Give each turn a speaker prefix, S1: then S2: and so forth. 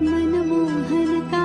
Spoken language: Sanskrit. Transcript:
S1: मनमोहनका